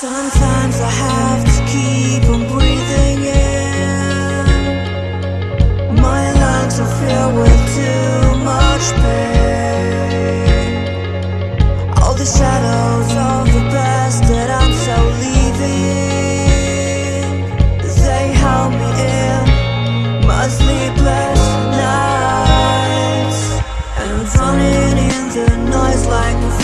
Sometimes I have to keep on breathing in. My lungs are filled with too much pain. All the shadows of the past that I'm so leaving They held me in my sleepless nights. And I'm running in the noise like